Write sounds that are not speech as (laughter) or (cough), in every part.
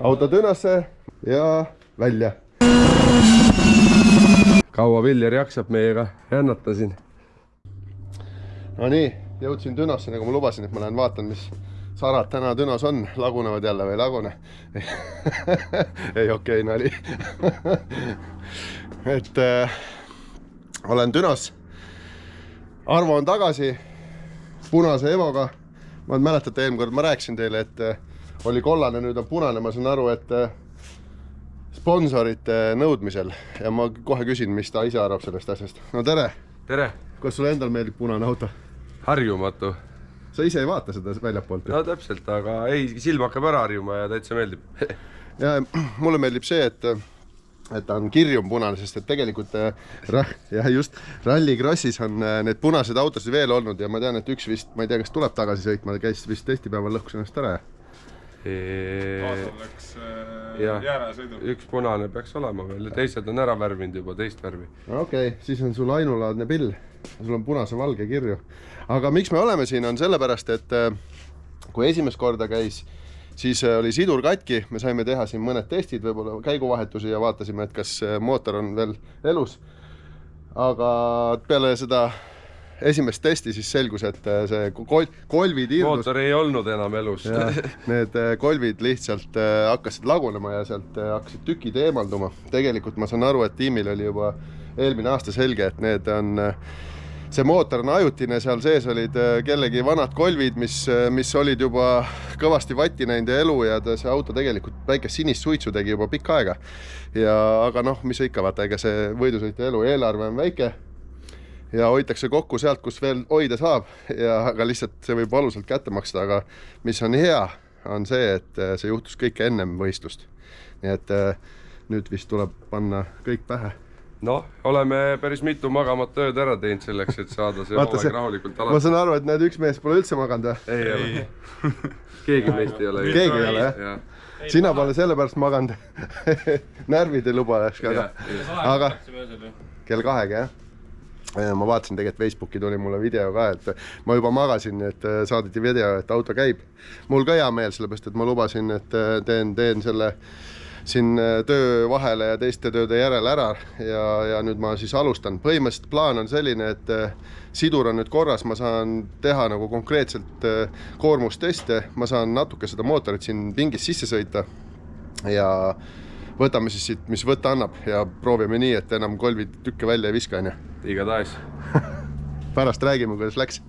auto Dünasse ja välja. kaua Viljar jaksab meiega jännata siin? Nonii, jõudsin Dünasse, nagu ma lubasin, et ma lähen vaatan, mis sarad täna Dünos on, lagunevad jälle või ei lagune (laughs) ei, okei nali (laughs) et äh, olen Dünos. Arvo on tagasi punase Evoga. ma mäletate, eelmine kord ma rääkisin teile, et äh, oli kollane, nüüd on punane, ma saan aru, et äh, sponsorite nõudmisel ja ma kohe küsin, mis ta ise arvab sellest asjast. no tere. tere. kas sulle endal meeldib punane auto? harjumatu. sa ise ei vaata seda väljapoolt no täpselt, aga ei, silm hakkab ära harjuma ja täitsa meeldib (laughs) ja mulle meeldib see, et et ta on kirjum punane, sest et tegelikult äh, jah, just Rallycrossis on äh, need punased autosid veel olnud ja ma tean, et üks vist, ma ei tea, kas tuleb tagasi sõitma, käis vist testipäeval, lõhkus ennast ära ja kaasal läks äh, jääresõidu. üks punane peaks olema veel ja teised on ära värvinud juba teist värvi. okei okay,, siis on sul ainulaadne pill. sul on punase-valge kirju. aga miks me oleme siin, on sellepärast, et äh, kui esimest korda käis, siis äh, oli sidur katki, me saime teha siin mõned testid, võib-olla käiguvahetusi ja vaatasime, et kas äh, mootor on veel elus. aga peale seda esimest testi, siis selgus, et äh, see kol kolvid irdus. mootor ei olnud enam elus. Need äh, kolvid lihtsalt äh, hakkasid lagunema ja sealt hakkasid tükid eemalduma. tegelikult ma saan aru, et tiimil oli juba eelmine aasta selge, et need on see mootor on ajutine, seal sees olid kellegi vanad kolvid, mis, mis olid juba kõvasti vatti näinud ja elu ja ta, see auto tegelikult väikest sinist suitsu tegi juba pikka aega. ja aga noh, mis ikka vaata, ega see võidusõitja elu eelarve on väike ja hoitakse kokku sealt, kus veel hoida saab ja aga lihtsalt see võib valusalt kätte maksta, aga mis on hea, on see, et äh, see juhtus kõik ennem võistlust. nii et äh, nüüd vist tuleb panna kõik pähe. noh, oleme päris mitu magamata ööd ära teinud selleks, et saada see hooaeg rahulikult alati. ma saan aru, et näed, üks mees pole üldse maganud või? ei ole. keegi meist ei ole. keegi ei ole jah ja.? sina pole sellepärast maganud (laughs) närvid ei luba, eks aga, aga kell kahega jah? Ma vaatasin tegelikult Facebooki tuli mulle video ka, et ma juba magasin, et äh, saadeti video, et auto käib. mul ka hea meel, sellepärast et ma lubasin, et äh, teen, teen selle siin äh, töö vahele ja teiste tööde järel ära ja, ja nüüd ma siis alustan. põhimõtteliselt plaan on selline, et sidur on nüüd korras, ma saan teha nagu konkreetselt koormusteste, ma saan natuke seda mootorit siin pingis sisse sõita ja võtame siis siit, mis võtta annab ja proovime nii, et enam kolvid tükke välja ei viska, onju. igatahes (laughs) pärast räägime, kuidas läks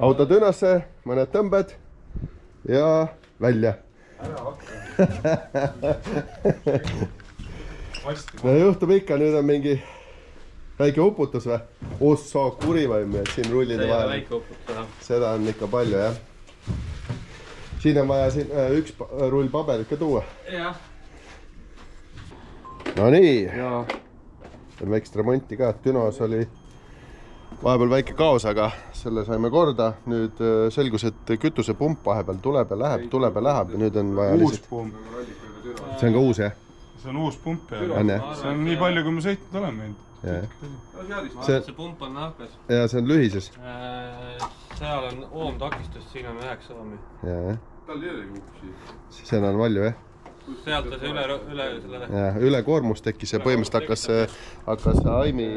auto Dünasse, mõned tõmbed ja välja. (laughs) no juhtub ikka, nüüd on mingi väike uputus või? ossa kuri vaim, et siin rullide vahel. seda on ikka palju jah. siin on vaja siin äh, üks rull paberit ka tuua. jah. Nonii. teeme väikest remonti ka, Dünos oli vahepeal väike kaos, aga selle saime korda. nüüd äh, selgus, et kütusepump vahepeal tuleb ja läheb, tuleb ja läheb ja nüüd on vaja uus lihtsalt. pump. see on ka uus jah? see on uus pump ja see on nii palju, kui ma sõitnud olen meil. see, see pump on nahkas. ja see on lühises. Äh, seal on oomtakistus, siin on üheksa oomi. tal ei olegi upsi. seal on palju jah sealt see üle, üle selle. jah, ülekoormus tekkis ja põhimõtteliselt hakkas, hakkas Aimi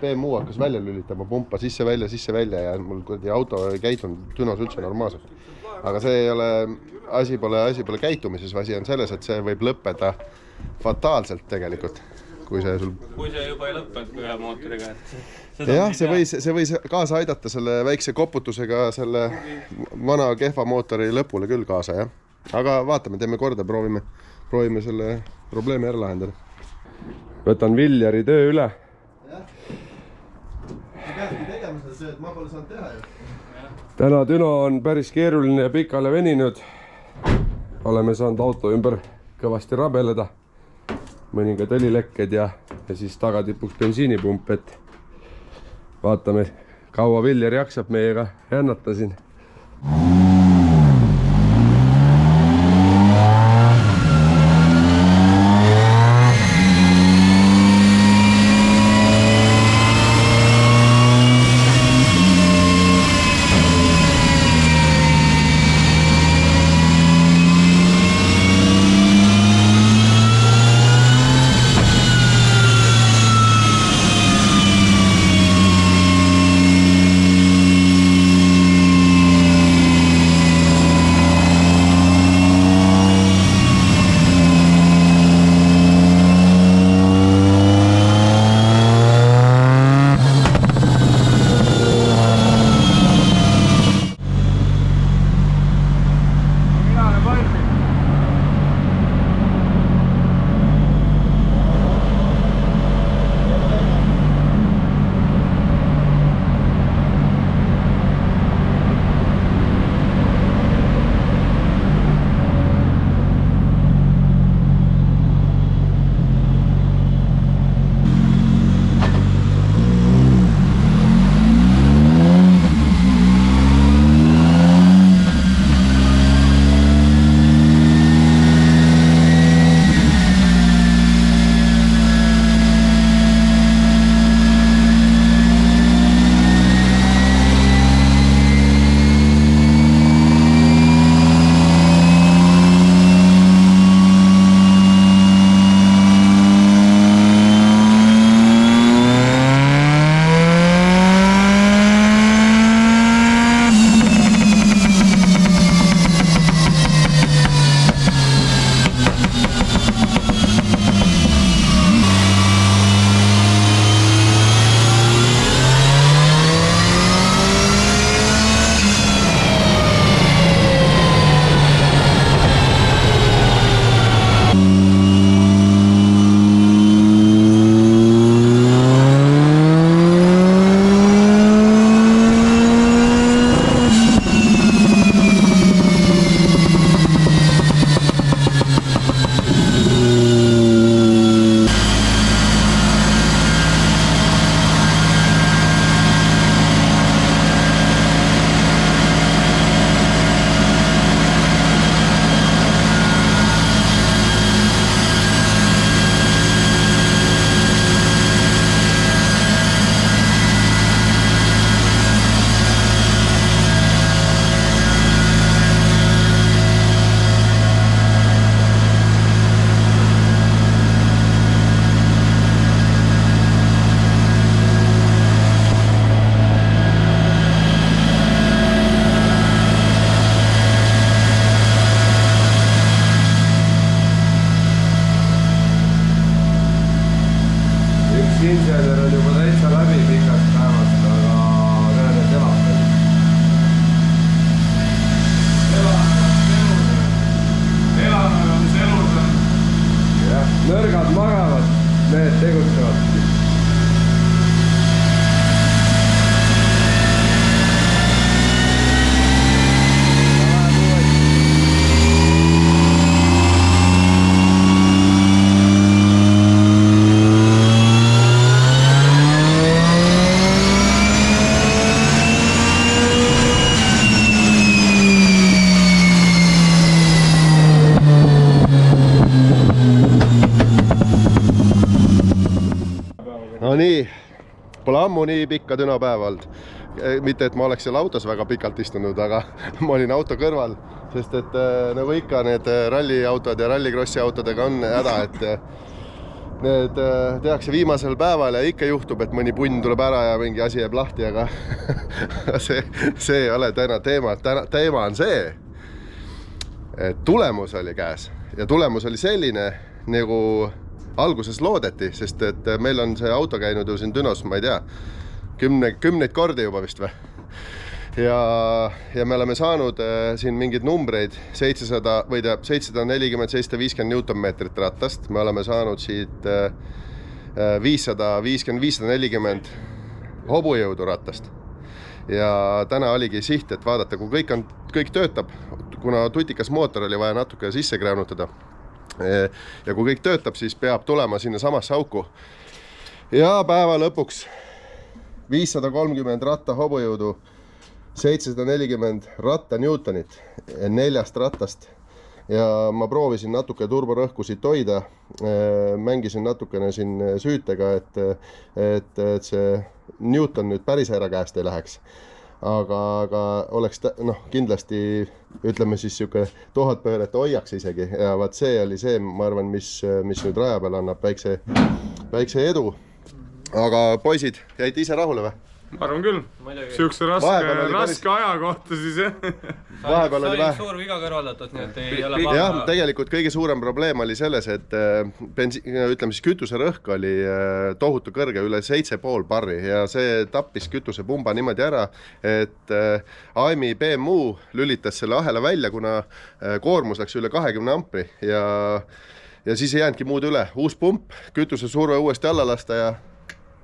BMW hakkas välja lülitama pumpa sisse-välja, sisse-välja ja mul kuradi auto ei käitunud Dünos üldse normaalselt. aga see ei ole, asi pole, asi pole käitumises, asi on selles, et see võib lõppeda fataalselt tegelikult, kui see sul. kui see juba ei lõppenud ühe mootoriga, et jah, see võis, see võis kaasa aidata selle väikse koputusega selle vana kehva mootori lõpule küll kaasa, jah aga vaatame, teeme korda, proovime, proovime selle probleemi ära lahendada. võtan Viljari töö üle. jah, sa peadki tegema seda tööd, ma pole saanud teha ju. täna Düno on päris keeruline ja pikale veninud. oleme saanud auto ümber kõvasti rabeleda. mõningad õlilekked ja, ja siis tagatipuks bensiinipump, et vaatame, kaua Viljar jaksab meiega jännata siin. Nii, pole ammu nii pikka dünapäeva olnud. mitte, et ma oleks seal autos väga pikalt istunud, aga (laughs) ma olin auto kõrval, sest et äh, nagu ikka, need äh, ralliautod ja rallikrossi autodega on häda, et äh, need äh, tehakse viimasel päeval ja ikka juhtub, et mõni punn tuleb ära ja mingi asi jääb lahti, aga (laughs) see, see ei ole täna teema, täna teema on see, et tulemus oli käes ja tulemus oli selline nagu alguses loodeti, sest et meil on see auto käinud ju siin Dünos, ma ei tea, kümne, kümneid kordi juba vist või? ja, ja me oleme saanud äh, siin mingeid numbreid, seitsesada või tähendab seitsesada nelikümmend, seitsesada viiskümmend Newtonmeetrit ratast, me oleme saanud siit viissada viiskümmend, viissada nelikümmend hobujõudu ratast. ja täna oligi siht, et vaadata, kui kõik on, kõik töötab, kuna tutikas mootor oli vaja natuke sisse kräänutada ja kui kõik töötab, siis peab tulema sinnasamasse auku. ja päeva lõpuks viissada kolmkümmend ratta hobujõudu, seitsesada nelikümmend ratta Newtonit neljast rattast ja ma proovisin natuke turborõhku siit hoida. mängisin natukene siin süütega, et, et, et see Newton nüüd päris ära käest ei läheks. Aga, aga oleks noh, kindlasti ütleme siis sihuke tuhat pööret hoiaks isegi ja vaat see oli see, ma arvan, mis, mis nüüd raja peal annab väikse, väikse edu. aga poisid, jäite ise rahule või? Ma arvan küll. siukse raske, raske aja kohta siis jah vahepeal oli vähe. suur viga kõrvaldatud, nii et ei ole paha. jah, tegelikult kõige suurem probleem oli selles, et äh, bensi-, ütleme siis kütuserõhk oli äh, tohutu kõrge, üle seitse pool barri ja see tappis kütusepumba niimoodi ära, et äh, AIM-i BMU lülitas selle ahela välja, kuna koormus läks üle kahekümne ampri ja ja siis ei jäänudki muud üle, uus pump, kütusesurve uuesti alla lasta ja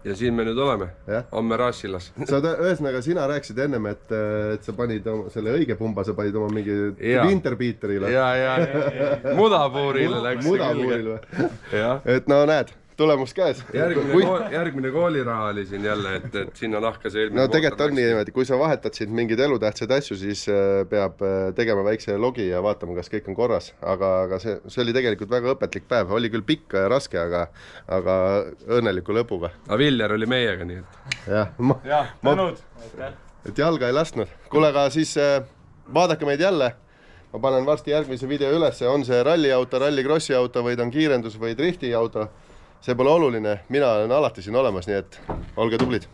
ja siin me nüüd oleme, homme Raasilas. (laughs) sa ühesõnaga, sina rääkisid ennem, et, et sa panid oma selle õige pumba, sa panid oma mingi Winterbeaterile. ja, ja, ja, mudapuurile läks. mudapuurile või? et no näed tulemus käes. järgmine kui... kool, järgmine kooliraha oli siin jälle, et, et sinna nahka see no tegelikult on niimoodi, kui sa vahetad siin mingeid elutähtsaid asju, siis äh, peab äh, tegema väikse logi ja vaatama, kas kõik on korras, aga, aga see, see oli tegelikult väga õpetlik päev, oli küll pikk ja raske, aga, aga õnneliku lõpuga. aga Viljar oli meiega, nii et. jah, ma, ma, et jalga ei lasknud. kuule, aga siis äh, vaadake meid jälle ma panen varsti järgmise video ülesse, on see ralliauto, rallikrossi auto või ta on kiirendus või drifti auto see pole oluline, mina olen alati siin olemas, nii et olge tublid